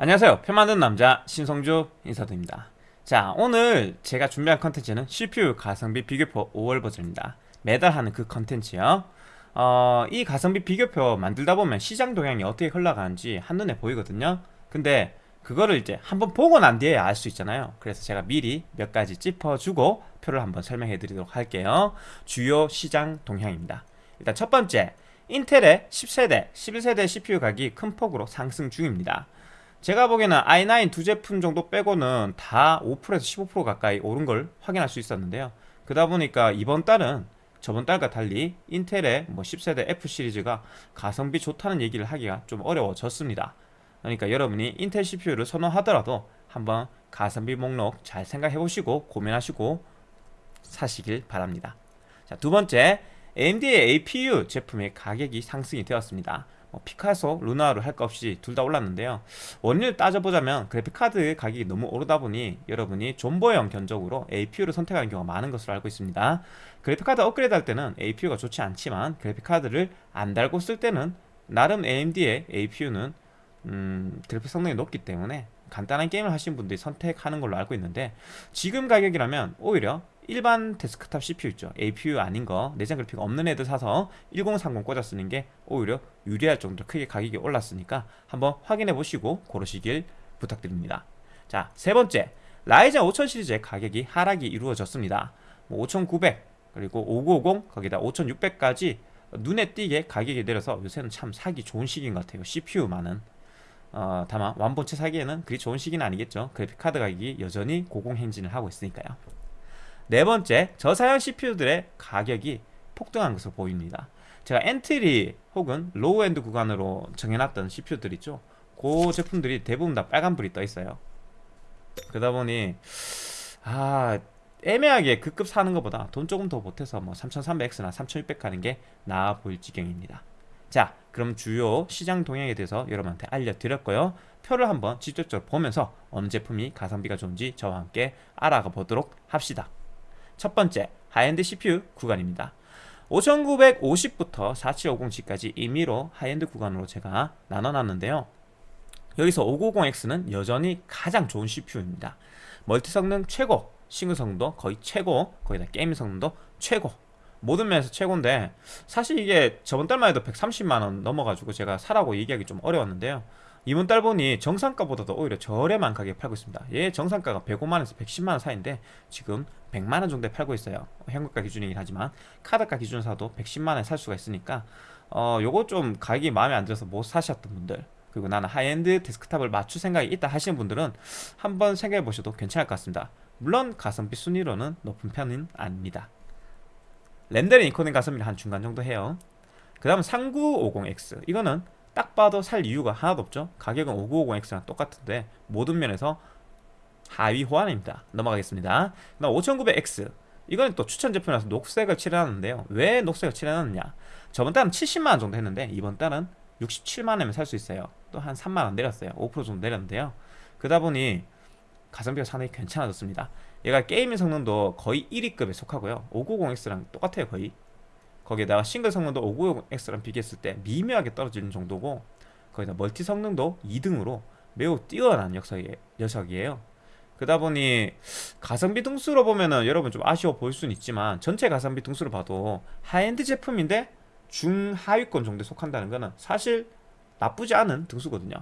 안녕하세요. 표 만드는 남자 신성주 인사드립니다. 자 오늘 제가 준비한 컨텐츠는 CPU 가성비 비교표 5월 버전입니다. 매달 하는 그 컨텐츠요. 어, 이 가성비 비교표 만들다 보면 시장 동향이 어떻게 흘러가는지 한눈에 보이거든요. 근데 그거를 이제 한번 보고 난 뒤에 알 수 있잖아요. 그래서 제가 미리 몇 가지 짚어주고 표를 한번 설명해 드리도록 할게요. 주요 시장 동향입니다. 일단 첫 번째 인텔의 10세대, 11세대 CPU 가격이 큰 폭으로 상승 중입니다 제가 보기에는 i9 두 제품 정도 빼고는 다 5%에서 15% 가까이 오른 걸 확인할 수 있었는데요. 그러다 보니까 이번 달은 저번 달과 달리 인텔의 뭐 10세대 F 시리즈가 가성비 좋다는 얘기를 하기가 좀 어려워졌습니다. 그러니까 여러분이 인텔 CPU를 선호하더라도 한번 가성비 목록 잘 생각해 보시고 고민하시고 사시길 바랍니다. 자, 두 번째 AMD의 APU 제품의 가격이 상승이 되었습니다. 뭐 피카소, 루나로 할 것 없이 둘 다 올랐는데요. 원인을 따져보자면 그래픽카드 가격이 너무 오르다 보니 여러분이 존버형 견적으로 APU를 선택하는 경우가 많은 것으로 알고 있습니다. 그래픽카드 업그레이드 할 때는 APU가 좋지 않지만 그래픽카드를 안 달고 쓸 때는 나름 AMD의 APU는 음, 그래픽 성능이 높기 때문에 간단한 게임을 하시는 분들이 선택하는 걸로 알고 있는데 지금 가격이라면 오히려 일반 데스크탑 CPU 있죠. APU 아닌 거 내장 그래픽 없는 애들 사서 1030 꽂아 쓰는 게 오히려 유리할 정도로 크게 가격이 올랐으니까 한번 확인해 보시고 고르시길 부탁드립니다. 자 세 번째. 라이젠 5000 시리즈의 가격이 하락이 이루어졌습니다. 뭐 5900 그리고 5950 거기다 5600까지 눈에 띄게 가격이 내려서 요새는 참 사기 좋은 시기인 것 같아요. CPU만은. 어, 다만 완본체 사기에는 그리 좋은 시기는 아니겠죠. 그래픽카드 가격이 여전히 고공행진을 하고 있으니까요 네 번째, 저사양 CPU들의 가격이 폭등한 것으로 보입니다. 제가 엔트리 혹은 로우엔드 구간으로 정해놨던 CPU들 있죠. 그 제품들이 대부분 다 빨간불이 떠 있어요. 그러다 보니 아 애매하게 그 급 사는 것보다 돈 조금 더 보태서 뭐 3300X나 3600 가는 게 나아 보일 지경입니다. 자, 그럼 주요 시장 동향에 대해서 여러분한테 알려드렸고요. 표를 한번 직접적으로 보면서 어느 제품이 가성비가 좋은지 저와 함께 알아가 보도록 합시다. 첫 번째, 하이엔드 CPU 구간입니다. 5950부터 4750G까지 임의로 하이엔드 구간으로 제가 나눠놨는데요. 여기서 5950X는 여전히 가장 좋은 CPU입니다. 멀티 성능 최고, 싱글 성능도 거의 최고, 거기다 게임 성능도 최고. 모든 면에서 최고인데 사실 이게 저번 달만 해도 130만원 넘어가지고 제가 사라고 얘기하기 좀 어려웠는데요. 이번 달 보니 정상가보다도 오히려 저렴한 가격에 팔고 있습니다. 얘 정상가가 105만원에서 110만원 사이인데 지금 100만원 정도에 팔고 있어요. 현금가 기준이긴 하지만 카드가 기준 사도 110만원에 살 수가 있으니까 어 요거 좀 가격이 마음에 안 들어서 못 사셨던 분들 그리고 나는 하이엔드 데스크탑을 맞출 생각이 있다 하시는 분들은 한번 생각해 보셔도 괜찮을 것 같습니다. 물론 가성비 순위로는 높은 편은 아닙니다. 렌더링 인코딩 가성비는 한 중간 정도 해요. 그 다음 3950X 이거는 딱 봐도 살 이유가 하나도 없죠. 가격은 5950X랑 똑같은데 모든 면에서 하위 호환입니다. 넘어가겠습니다. 그 다음 5900X 이건 또 추천 제품이라서 녹색을 칠해놨는데요. 왜 녹색을 칠해놨느냐? 저번 달은 70만원 정도 했는데 이번 달은 67만원이면 살 수 있어요. 또 한 3만원 내렸어요. 5% 정도 내렸는데요. 그러다 보니 가성비가 상당히 괜찮아졌습니다. 얘가 게이밍 성능도 거의 1위급에 속하고요. 5950X랑 똑같아요 거의 거기에다가 싱글 성능도 5950X랑 비교했을 때 미묘하게 떨어지는 정도고 거기다 멀티 성능도 2등으로 매우 뛰어난 녀석이, 녀석이에요. 그러다 보니 가성비 등수로 보면은 여러분 좀 아쉬워 보일 수는 있지만 전체 가성비 등수로 봐도 하이엔드 제품인데 중하위권 정도에 속한다는 거는 사실 나쁘지 않은 등수거든요.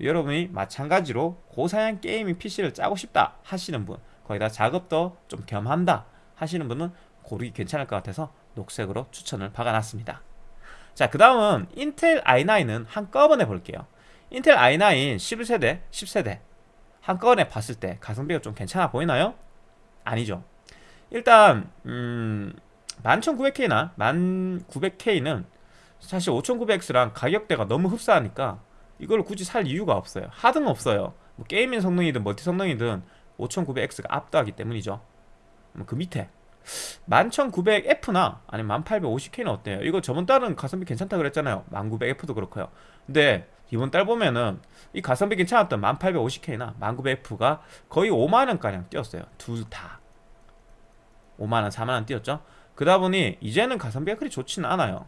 여러분이 마찬가지로 고사양 게이밍 PC를 짜고 싶다 하시는 분 거기다 작업도 좀 겸한다 하시는 분은 고르기 괜찮을 것 같아서 녹색으로 추천을 박아놨습니다. 자그 다음은 인텔 i9은 한꺼번에 볼게요. 인텔 i9 11세대 10세대 한꺼번에 봤을 때 가성비가 좀 괜찮아 보이나요? 아니죠. 일단 음 11900K나 1900K는 사실 5900X랑 가격대가 너무 흡사하니까 이걸 굳이 살 이유가 없어요. 하등 없어요. 뭐 게이밍 성능이든 멀티 성능이든 5900X가 압도하기 때문이죠. 뭐그 밑에 11900F나 아니면 1850K는 어때요? 이거 저번 달은 가성비 괜찮다 그랬잖아요. 1900F도 그렇고요. 근데 이번 달 보면은 이 가성비 괜찮았던 1850K나 1900F가 거의 5만원가량 뛰었어요. 둘 다. 5만원 4만원 뛰었죠? 그러다 보니 이제는 가성비가 그리 좋지는 않아요.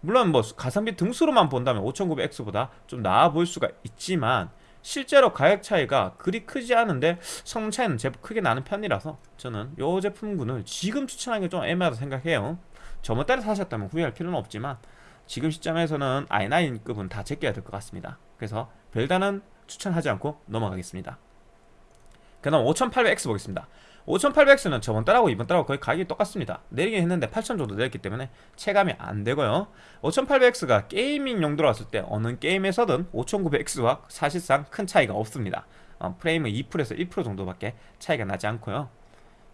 물론 뭐 가성비 등수로만 본다면 5900X보다 좀 나아 보일 수가 있지만 실제로 가격 차이가 그리 크지 않은데 성능 차이는 제법 크게 나는 편이라서 저는 이 제품군을 지금 추천하기 좀 애매하다 생각해요. 저번 달에 사셨다면 후회할 필요는 없지만 지금 시점에서는 i9급은 다 제껴야 될 것 같습니다. 그래서 별다른 추천하지 않고 넘어가겠습니다. 그 다음 5800X 보겠습니다 5800X는 저번 달하고 이번 달하고 거의 가격이 똑같습니다. 내리긴 했는데 8000 정도 내렸기 때문에 체감이 안 되고요. 5800X가 게이밍 용도로 봤을 때 어느 게임에서든 5900X와 사실상 큰 차이가 없습니다. 어, 프레임은 2%에서 1% 정도밖에 차이가 나지 않고요.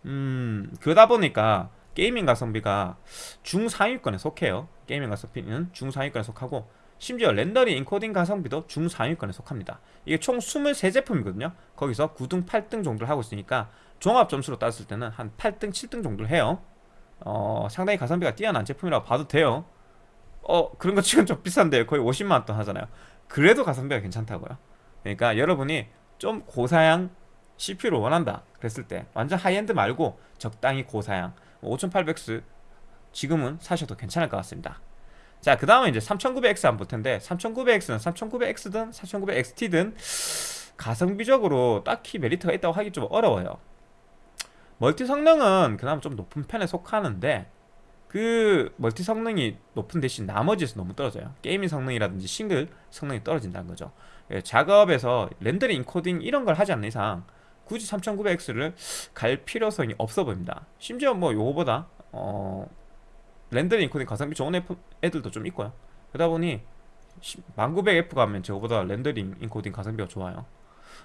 음 그러다 보니까 게이밍 가성비가 중상위권에 속해요. 게이밍 가성비는 중상위권에 속하고 심지어 렌더링 인코딩 가성비도 중상위권에 속합니다. 이게 총 23제품이거든요. 거기서 9등 8등 정도를 하고 있으니까 종합 점수로 따졌을 때는 한 8등 7등 정도를 해요. 어 상당히 가성비가 뛰어난 제품이라고 봐도 돼요. 어 그런 거 치곤 좀 비싼데 거의 50만원 돈 하잖아요. 그래도 가성비가 괜찮다고요. 그러니까 여러분이 좀 고사양 CPU를 원한다 그랬을 때 완전 하이엔드 말고 적당히 고사양 5800X 지금은 사셔도 괜찮을 것 같습니다. 자 그 다음에 이제 3900X 한번 볼 텐데 3900X는 3900X든 3900XT든 가성비적으로 딱히 메리트가 있다고 하기 좀 어려워요 멀티 성능은 그나마 좀 높은 편에 속하는데 그 멀티 성능이 높은 대신 나머지에서 너무 떨어져요. 게이밍 성능이라든지 싱글 성능이 떨어진다는 거죠. 예, 작업에서 렌더링 인코딩 이런 걸 하지 않는 이상 굳이 3900X를 갈 필요성이 없어 보입니다. 심지어 뭐 요거보다 어 렌더링 인코딩 가성비 좋은 애들도 좀 있고요. 그러다 보니 1900F 가면 저거보다 렌더링 인코딩 가성비가 좋아요.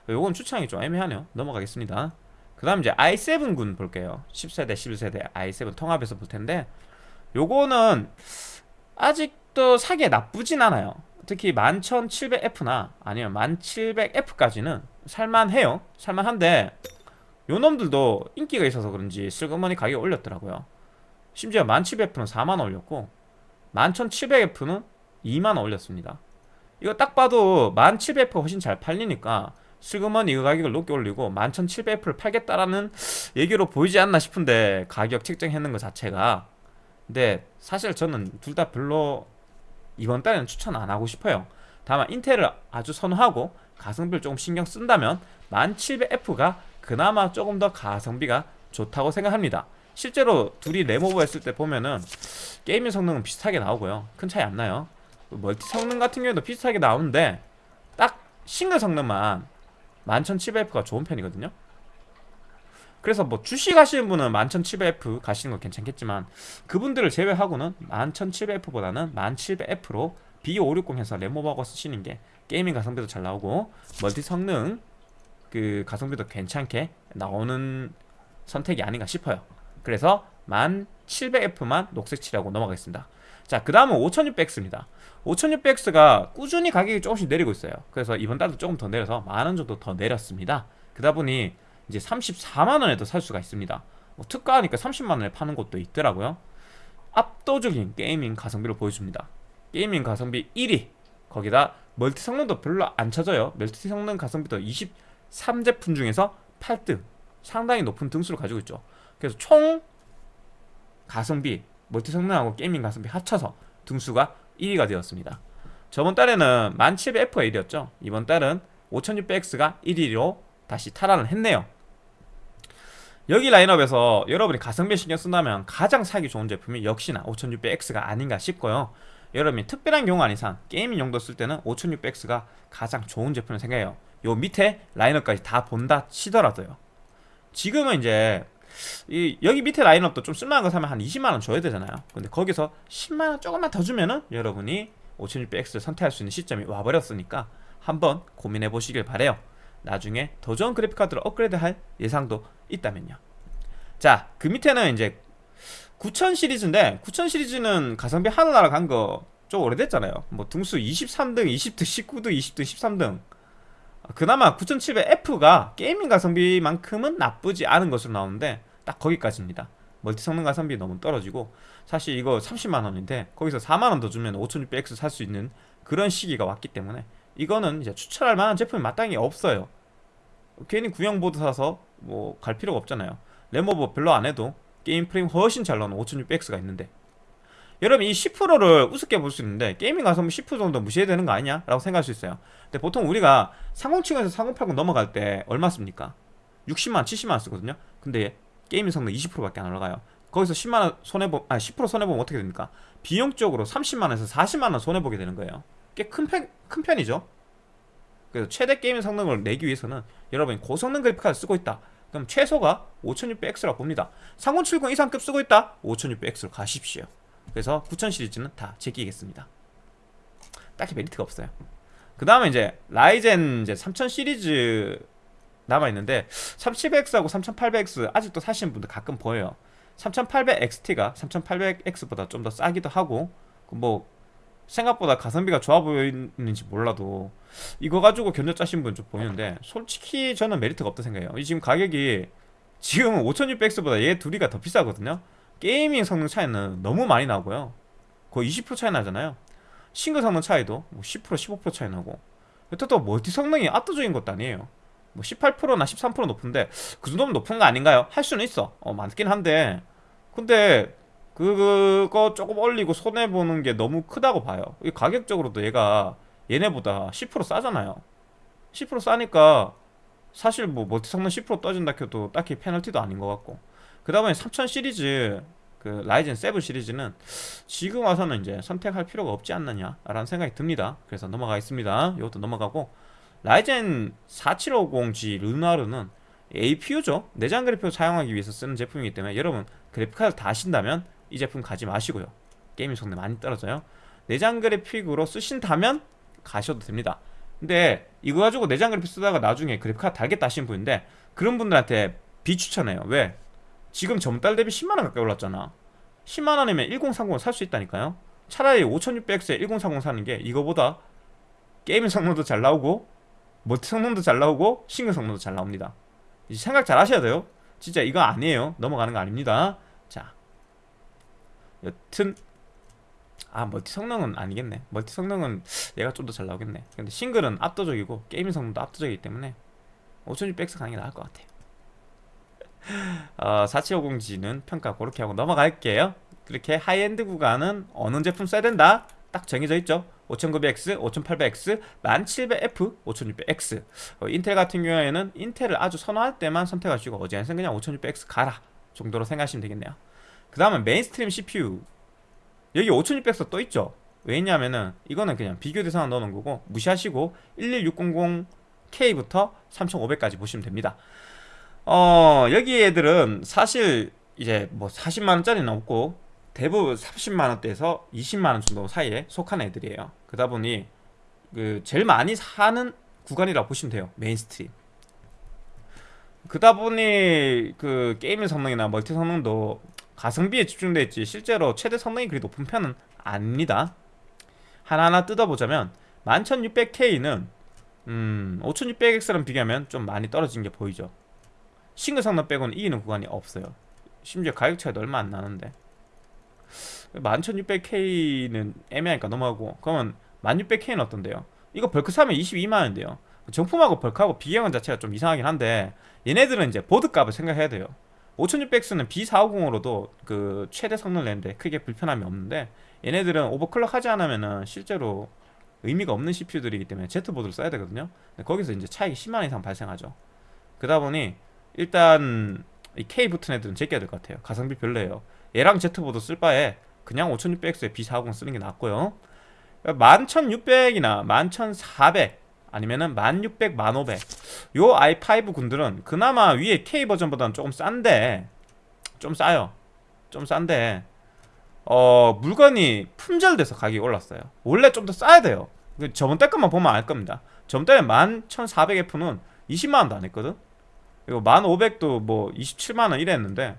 요건 추천하기 좀 애매하네요. 넘어가겠습니다 그 다음 이제 i7군 볼게요. 10세대 11세대 i7 통합해서 볼 텐데 요거는 아직도 사기에 나쁘진 않아요. 특히 11700F나 아니면 1700F까지는 살만해요. 살만한데 요 놈들도 인기가 있어서 그런지 슬그머니 가격이 올렸더라고요. 심지어 1700F는 4만원 올렸고 11700F는 2만원 올렸습니다. 이거 딱 봐도 1700F가 훨씬 잘 팔리니까 슬그머니 이거 가격을 높게 올리고 11,700F를 팔겠다라는 얘기로 보이지 않나 싶은데 가격 책정했는 것 자체가. 근데 사실 저는 둘 다 별로 이번 달에는 추천 안 하고 싶어요. 다만 인텔을 아주 선호하고 가성비를 조금 신경 쓴다면 1700F가 그나마 조금 더 가성비가 좋다고 생각합니다. 실제로 둘이 램오버 했을 때 보면은 게이밍 성능은 비슷하게 나오고요. 큰 차이 안 나요. 멀티 성능 같은 경우에도 비슷하게 나오는데 딱 싱글 성능만 11700F가 좋은 편이거든요. 그래서 뭐 주식 하시는 분은 11700F 가시는 거 괜찮겠지만 그분들을 제외하고는 11700F보다는 10700F로 B560 해서 램오버 걸고 쓰시는 게 게이밍 가성비도 잘 나오고 멀티 성능 그 가성비도 괜찮게 나오는 선택이 아닌가 싶어요. 그래서 10700F만 녹색 칠하고 넘어가겠습니다 자 그 다음은 5600X입니다. 5600X가 꾸준히 가격이 조금씩 내리고 있어요. 그래서 이번 달도 조금 더 내려서 만 원 정도 더 내렸습니다. 그러다 보니 이제 34만원에도 살 수가 있습니다. 뭐 특가하니까 30만원에 파는 곳도 있더라고요. 압도적인 게이밍 가성비를 보여줍니다. gaming 가성비 1위. 거기다 멀티 성능도 별로 안 처져요. 멀티 성능 가성비도 23제품 중에서 8등. 상당히 높은 등수를 가지고 있죠. 그래서 총 가성비 멀티 성능하고 gaming 가성비 합쳐서 등수가 1위가 되었습니다. 저번 달에는 1700F가 1위였죠. 이번 달은 5600X가 1위로 다시 탈환을 했네요. 여기 라인업에서 여러분이 가성비 신경 쓴다면 가장 사기 좋은 제품이 역시나 5600X가 아닌가 싶고요. 여러분이 특별한 경우 아닌 이상 게이밍 용도 쓸 때는 5600X가 가장 좋은 제품을 생각해요. 요 밑에 라인업까지 다 본다 치더라도요. 지금은 이제 이 여기 밑에 라인업도 좀 쓸만한 거 사면 한 20만원 줘야 되잖아요. 근데 거기서 10만원 조금만 더 주면은 여러분이 5600X를 선택할 수 있는 시점이 와버렸으니까 한번 고민해 보시길 바래요. 나중에 더 좋은 그래픽카드를 업그레이드 할 예상도 있다면요. 자 그 밑에는 이제 9000 시리즈인데 9000 시리즈는 가성비 하늘 날아간 거 좀 오래됐잖아요. 뭐 등수 23등 20등 19등 20등 13등. 그나마 9700F가 게이밍 가성비만큼은 나쁘지 않은 것으로 나오는데 딱 거기까지입니다. 멀티 성능 가성비 너무 떨어지고 사실 이거 30만원인데 거기서 4만원 더 주면 5600X 살 수 있는 그런 시기가 왔기 때문에 이거는 이제 추천할 만한 제품이 마땅히 없어요. 괜히 구형보드 사서 뭐 갈 필요가 없잖아요. 램 오버 별로 안 해도 게임 프레임 훨씬 잘 나오는 5600X가 있는데. 여러분 이 10%를 우습게 볼 수 있는데 gaming 가성비 10% 정도 무시해야 되는 거 아니냐? 라고 생각할 수 있어요. 근데 보통 우리가 3070에서 3080 넘어갈 때 얼마 씁니까? 60만원, 70만원 쓰거든요. 근데 gaming 성능 20%밖에 안 올라가요. 거기서 10만원 손해보, 아 10% 손해보면 어떻게 됩니까? 비용적으로 30만원에서 40만원 손해보게 되는 거예요. 꽤 큰 편, 큰 편이죠. 그래서 최대 gaming 성능을 내기 위해서는 여러분이 고성능 그래픽카드 쓰고 있다. 그럼 최소가 5600X라고 봅니다. 3070 이상급 쓰고 있다. 5600X로 가십시오. 그래서 9000 시리즈는 다 제끼겠습니다. 딱히 메리트가 없어요. 그 다음에 이제 라이젠 이제 3000 시리즈 남아있는데 3700X하고 3800X 아직도 사시는 분들 가끔 보여요. 3800XT가 3800X보다 좀 더 싸기도 하고 그뭐 생각보다 가성비가 좋아 보이는지 몰라도 이거 가지고 견적 짜신 분 좀 보이는데 솔직히 저는 메리트가 없다 생각해요. 이 지금 가격이 지금은 5600X보다 얘 둘이가 더 비싸거든요. gaming 성능 차이는 너무 많이 나고요. 거의 20% 차이 나잖아요. 싱글 성능 차이도 뭐10% 15% 차이 나고. 또 멀티 성능이 압도적인 것도 아니에요 뭐 18%나 13% 높은데 그 정도면 높은 거 아닌가요? 할 수는 있어. 어 많긴 한데. 근데 그거 조금 올리고 손해보는 게 너무 크다고 봐요. 이 가격적으로도 얘가 얘네보다 10% 싸잖아요. 10% 싸니까 사실 뭐 멀티 성능 10% 떠진다 해도 딱히 페널티도 아닌 것 같고. 그 다음에 3000 시리즈 그 라이젠 7 시리즈는 지금 와서는 이제 선택할 필요가 없지 않느냐라는 생각이 듭니다. 그래서 넘어가겠습니다. 이것도 넘어가고 라이젠 4750G 르나르는 APU죠. 내장 그래픽을 사용하기 위해서 쓰는 제품이기 때문에 여러분 그래픽카드 다 하신다면 이 제품 가지 마시고요. gaming 성능 많이 떨어져요. 내장 그래픽으로 쓰신다면 가셔도 됩니다. 근데 이거 가지고 내장 그래픽 쓰다가 나중에 그래픽카드 달겠다 하시는 분인데 그런 분들한테 비추천해요. 왜? 지금 전달 대비 10만원 가까이 올랐잖아. 10만원이면 1030을 살 수 있다니까요. 차라리 5600X에 1030 사는 게 이거보다 gaming 성능도 잘 나오고 멀티 성능도 잘 나오고 싱글 성능도 잘 나옵니다. 이제 생각 잘 하셔야 돼요. 진짜 이거 아니에요. 넘어가는 거 아닙니다. 자 여튼 아 멀티 성능은 아니겠네. 멀티 성능은 얘가 좀 더 잘 나오겠네. 근데 싱글은 압도적이고 gaming 성능도 압도적이기 때문에 5600X 가는 게 나을 것 같아요. 어, 4750G는 평가 그렇게 하고 넘어갈게요. 그렇게 하이엔드 구간은 어느 제품 써야 된다 딱 정해져 있죠. 5900X, 5800X, 1700F, 5600X 어, 인텔 같은 경우에는 인텔을 아주 선호할 때만 선택하시고 어제는 그냥 5600X 가라 정도로 생각하시면 되겠네요. 그 다음은 mainstream CPU 여기 5600X 떠있죠. 왜냐면은 이거는 그냥 비교 대상을 넣어놓은 거고 무시하시고 11600K부터 3500까지 보시면 됩니다. 어 여기 애들은 사실 이제 뭐 40만원짜리는 없고 대부분 30만원대에서 20만원 정도 사이에 속한 애들이에요. 그러다 보니 그 제일 많이 사는 구간이라고 보시면 돼요. mainstream. 그다 보니 그 gaming 성능이나 멀티 성능도 가성비에 집중되어 있지 실제로 최대 성능이 그리 높은 편은 아닙니다. 하나하나 뜯어보자면 11600K는 음 5600X랑 비교하면 좀 많이 떨어진 게 보이죠. 싱글 성능 빼고는 이기는 구간이 없어요. 심지어 가격 차이도 얼마 안 나는데 11600K는 애매하니까 넘어가고. 그러면 1600K는 어떤데요? 이거 벌크 사면 22만원인데요. 정품하고 벌크하고 비교하는 자체가 좀 이상하긴 한데 얘네들은 이제 보드값을 생각해야 돼요. 5600X는 B450으로도 그 최대 성능을 내는데 크게 불편함이 없는데 얘네들은 오버클럭 하지 않으면은 실제로 의미가 없는 CPU들이기 때문에 Z보드를 써야 되거든요. 거기서 이제 차익이 10만원 이상 발생하죠. 그러다 보니 일단 이 K 붙은 애들은 제껴야 될 것 같아요. 가성비 별로예요 얘랑 Z보드 쓸 바에 그냥 5600X에 B450 쓰는 게 낫고요 11600이나 11400 아니면은 1600, 1500. 요 i5 군들은 그나마 위에 K 버전보다는 조금 싼데 좀 싸요. 좀 싼데 어 물건이 품절돼서 가격이 올랐어요. 원래 좀 더 싸야 돼요. 그 저번 달 것만 보면 알 겁니다. 저번 달에 11400F는 20만원도 안 했거든. 그리고 1500도 뭐 27만원 이랬는데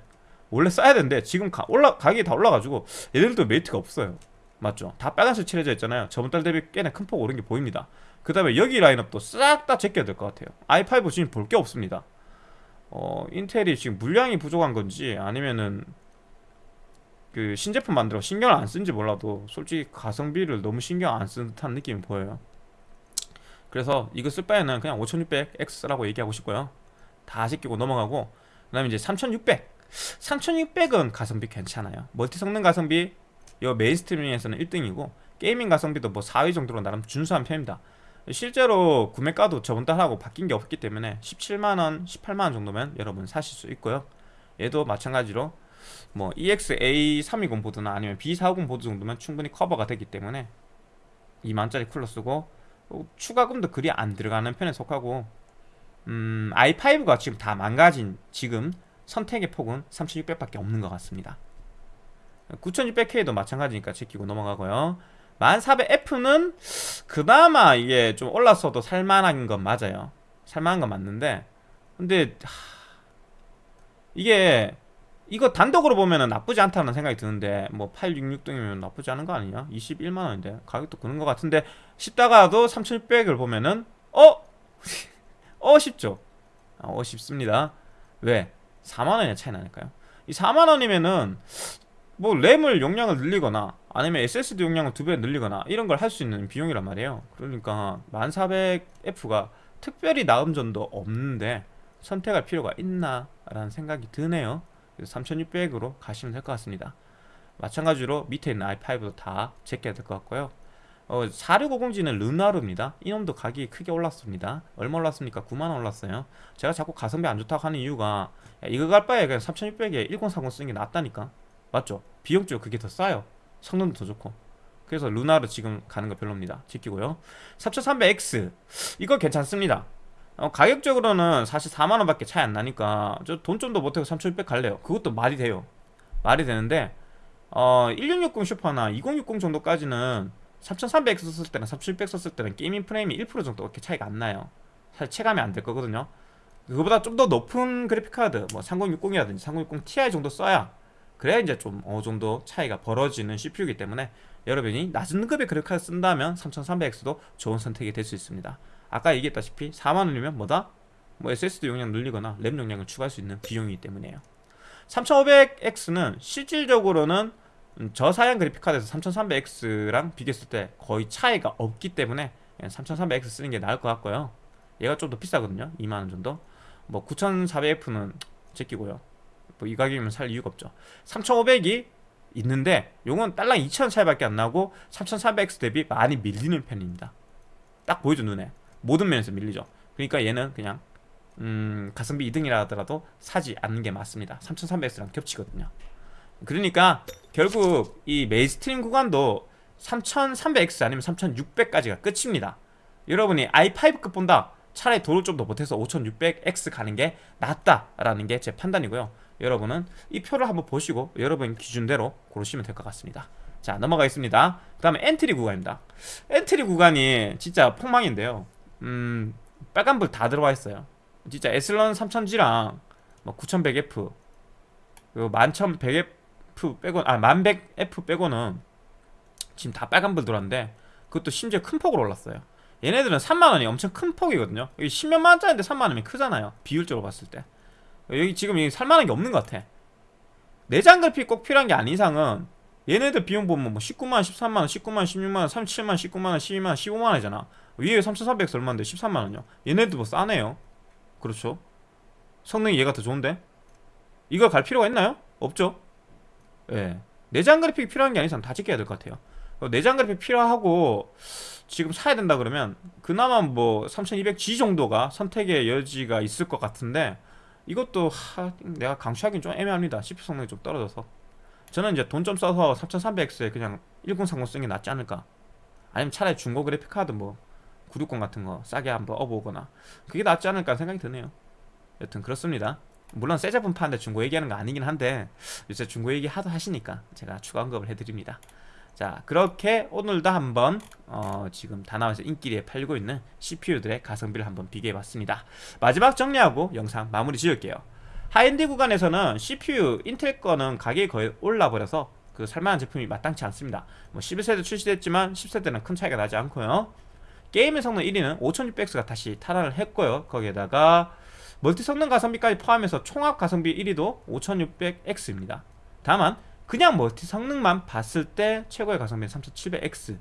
원래 싸야 되는데 지금 가, 올라 가격이 다 올라가지고 얘들도 메리트가 없어요. 맞죠? 다 빨간색 칠해져 있잖아요. 저번 달 대비 꽤나 큰 폭 오른 게 보입니다. 그 다음에 여기 라인업도 싹 다 제껴야 될 것 같아요 i5 지금 볼 게 없습니다 어 인텔이 지금 물량이 부족한 건지 아니면은 그 신제품 만들어 신경을 안 쓴지 몰라도 솔직히 가성비를 너무 신경 안 쓰는 듯한 느낌이 보여요 그래서 이거 쓸 바에는 그냥 5600X라고 얘기하고 싶고요 다 제끼고 넘어가고 그 다음에 이제 3600 3600은 가성비 괜찮아요 멀티 성능 가성비 이 mainstream에서는 1등이고 gaming 가성비도 뭐 4위 정도로 나름 준수한 편입니다. 실제로 구매가도 저번 달하고 바뀐 게 없기 때문에 17만원, 18만원 정도면 여러분 사실 수 있고요. 얘도 마찬가지로 뭐 A320 보드나 아니면 B450 보드 정도면 충분히 커버가 되기 때문에 2만짜리 쿨러 쓰고 어, 추가금도 그리 안 들어가는 편에 속하고 음, i5가 지금 다 망가진 지금 선택의 폭은 3600밖에 없는 것 같습니다 9600K도 마찬가지니까 지키고 넘어가고요 1400F는 그나마 이게 좀 올랐어도 살만한 건 맞아요 살만한 건 맞는데 근데 하... 이게 이거 단독으로 보면은 나쁘지 않다는 생각이 드는데 뭐 866등이면 나쁘지 않은 거 아니냐? 21만원인데 가격도 그런 것 같은데 싶다가도 3600을 보면은 어? 어 싶죠? 어 싶습니다 왜? 4만원이 차이 나니까요. 이 4만원이면은 뭐 램을 용량을 늘리거나 아니면 SSD 용량을 두 배 늘리거나 이런 걸 할 수 있는 비용이란 말이에요. 그러니까 1400F가 특별히 나은 점도 없는데 선택할 필요가 있나 라는 생각이 드네요. 3600으로 가시면 될 것 같습니다. 마찬가지로 밑에 있는 i5도 다 제껴야 될 것 같고요 어, 4650G는 르나르입니다. 이놈도 가격이 크게 올랐습니다. 얼마 올랐습니까? 9만원 올랐어요. 제가 자꾸 가성비 안 좋다고 하는 이유가 야, 이거 갈 바에 그냥 3600에 1030 쓰는 게 낫다니까. 맞죠? 비용적으로 그게 더 싸요. 성능도 더 좋고. 그래서 루나르 지금 가는 거 별로입니다. 지키고요. 3300X 이거 괜찮습니다. 어, 가격적으로는 사실 4만원 밖에 차이 안 나니까 저 돈 좀 더 못하고 3600 갈래요. 그것도 말이 돼요. 말이 되는데 어, 1660 슈퍼나 2060 정도까지는 3300X 썼을 때랑 3600 썼을 때는 게이밍 프레임이 1% 정도 그렇게 차이가 안 나요. 사실 체감이 안 될 거거든요. 그거보다 좀 더 높은 그래픽카드 뭐 3060이라든지 3060 Ti 정도 써야 그래야 이제 좀 어느 정도 차이가 벌어지는 CPU이기 때문에 여러분이 낮은 급의 그래픽카드 쓴다면 3300X도 좋은 선택이 될 수 있습니다. 아까 얘기했다시피 4만원이면 뭐다? 뭐 SSD 용량 늘리거나 램 용량을 추가할 수 있는 비용이기 때문에요. 3500X는 실질적으로는 저사양 그래픽카드에서 3300X랑 비교했을 때 거의 차이가 없기 때문에 3300X 쓰는 게 나을 것 같고요. 얘가 좀 더 비싸거든요. 2만원 정도. 뭐 9400F는 제끼고요. 뭐 이 가격이면 살 이유가 없죠. 3500이 있는데 요건 딸랑 2000 차이밖에 안 나고 3300X 대비 많이 밀리는 편입니다. 딱 보이죠 눈에. 모든 면에서 밀리죠. 그러니까 얘는 그냥 음, 가성비 2등이라 하더라도 사지 않는 게 맞습니다. 3300X랑 겹치거든요 그러니까 결국 이 mainstream 구간도 3300X 아니면 3600까지가 끝입니다. 여러분이 i5급 본다. 차라리 돈을 좀 더 보태서 5600X 가는 게 낫다라는 게 제 판단이고요. 여러분은 이 표를 한번 보시고 여러분 기준대로 고르시면 될 것 같습니다. 자 넘어가겠습니다. 그 다음에 entry 구간입니다. entry 구간이 진짜 폭망인데요. 음 빨간불 다 들어와 있어요. 진짜 Athlon 3000G랑 뭐 9100F 그리고 11100F 빼고 아 1100F 빼고는 지금 다 빨간불 들어왔는데 그것도 심지어 큰 폭으로 올랐어요. 얘네들은 3만원이 엄청 큰 폭이거든요. 여기 10몇만 원짜리인데 3만원이면 크잖아요. 비율적으로 봤을 때. 여기 지금 여기 살만한 게 없는 것 같아. 내장 그래픽 꼭 필요한 게 아닌 이상은 얘네들 비용 보면 뭐 19만원, 13만원, 19만원, 16만원, 37만원, 19만원, 12만원, 15만원이잖아. 위에 3400 얼마인데 13만원이요? 얘네들 뭐 싸네요. 그렇죠? 성능이 얘가 더 좋은데? 이거 갈 필요가 있나요? 없죠 예. 내장 그래픽이 필요한 게 이상 다 지켜야 될 것 같아요. 내장 그래픽 필요하고 지금 사야 된다 그러면 그나마 뭐 3200G 정도가 선택의 여지가 있을 것 같은데 이것도 하, 내가 강추하기는 좀 애매합니다. CPU 성능이 좀 떨어져서. 저는 이제 돈 좀 써서 3300X에 그냥 1030 쓰는 게 낫지 않을까? 아니면 차라리 중고 그래픽 카드 뭐 960 같은 거 싸게 한번 업어오거나 그게 낫지 않을까 생각이 드네요. 여튼 그렇습니다 물론 새 제품 파는데 중고 얘기하는 거 아니긴 한데 요새 중고 얘기 하도 하시니까 제가 추가 언급을 해드립니다. 자 그렇게 오늘도 한번 어, 지금 다나와에서 인기리에 팔고 있는 CPU들의 가성비를 한번 비교해봤습니다. 마지막 정리하고 영상 마무리 지을게요. 하이엔드 구간에서는 CPU 인텔 거는 가격이 거의 올라버려서 그 살만한 제품이 마땅치 않습니다. 뭐 11세대 출시됐지만 10세대는 큰 차이가 나지 않고요. gaming 성능 1위는 5600X가 다시 탈환을 했고요. 거기에다가 멀티 성능 가성비까지 포함해서 총합 가성비 1위도 5600X입니다. 다만 그냥 멀티 성능만 봤을 때 최고의 가성비는 3700X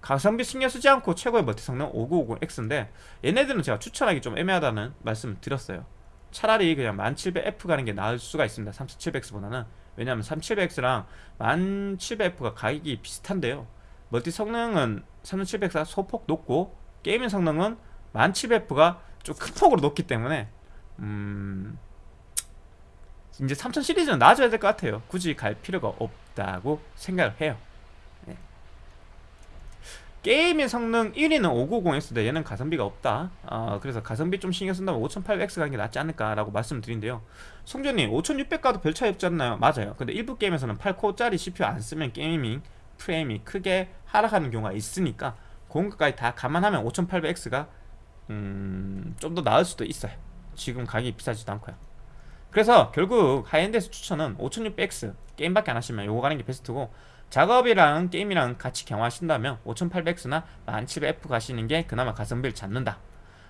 가성비 신경 쓰지 않고 최고의 멀티 성능 5950X인데 얘네들은 제가 추천하기 좀 애매하다는 말씀을 드렸어요. 차라리 그냥 1700F 가는 게 나을 수가 있습니다 3700X보다는. 왜냐하면 3700X랑 1700F가 가격이 비슷한데요. 멀티 성능은 3700X가 소폭 높고 게이밍 성능은 1700F가 좀 큰 폭으로 높기 때문에 음 이제 3000 시리즈는 놔줘야 될 것 같아요. 굳이 갈 필요가 없다고 생각을 해요. 네. gaming 성능 1위는 590X인데 얘는 가성비가 없다. 어, 그래서 가성비 좀 신경 쓴다면 5800X 가는 게 낫지 않을까 라고 말씀드린대요. 송전님 5600 가도 별 차이 없지 않나요? 맞아요. 근데 일부 게임에서는 8코어짜리 CPU 안 쓰면 gaming 프레임이 크게 하락하는 경우가 있으니까 그런 것까지 다 감안하면 5800X가 음, 좀 더 나을 수도 있어요. 지금 가격이 비싸지도 않고요. 그래서 결국 high-end에서 추천은 5600X 게임밖에 안 하시면 요거 가는 게 베스트고 작업이랑 게임이랑 같이 겸하신다면 5800X나 1700F 가시는 게 그나마 가성비를 잡는다.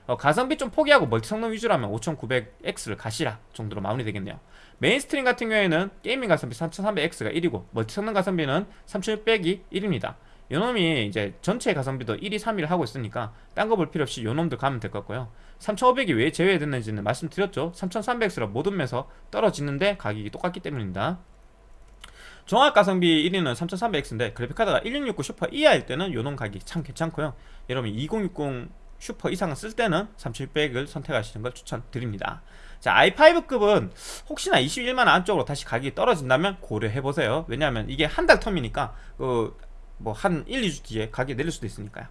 어, 가성비 좀 포기하고 멀티 성능 위주라면 5900X를 가시라 정도로 마무리 되겠네요. mainstream 같은 경우에는 gaming 가성비 3300X가 1위고 멀티 성능 가성비는 3600이 1위입니다 요놈이 이제 전체 가성비도 1위 3위를 하고 있으니까 딴 거 볼 필요 없이 요놈들 가면 될 것 같고요. 3500이 왜 제외됐는지는 말씀드렸죠. 3300X로 모든 면에서 떨어지는데 가격이 똑같기 때문입니다. 종합 가성비 1위는 3300X인데 그래픽카드가 1660 슈퍼 이하일 때는 요놈 가격이 참 괜찮고요. 여러분 2060 슈퍼 이상을 쓸 때는 3700을 선택하시는 걸 추천드립니다. 자 i5급은 혹시나 21만원 안쪽으로 다시 가격이 떨어진다면 고려해보세요. 왜냐하면 이게 한 달 텀이니까 그 뭐 한 1, 2주 뒤에 가격이 내릴 수도 있으니까요.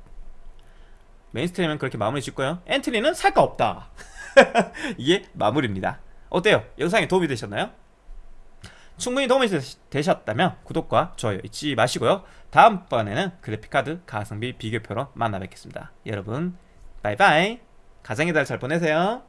mainstream은 그렇게 마무리 짓고요. 엔트리는 살 거 없다. 이게 마무리입니다. 어때요? 영상에 도움이 되셨나요? 충분히 도움이 되셨다면 구독과 좋아요 잊지 마시고요. 다음번에는 그래픽카드 가성비 비교표로 만나 뵙겠습니다. 여러분 바이바이. 가정의 달 잘 보내세요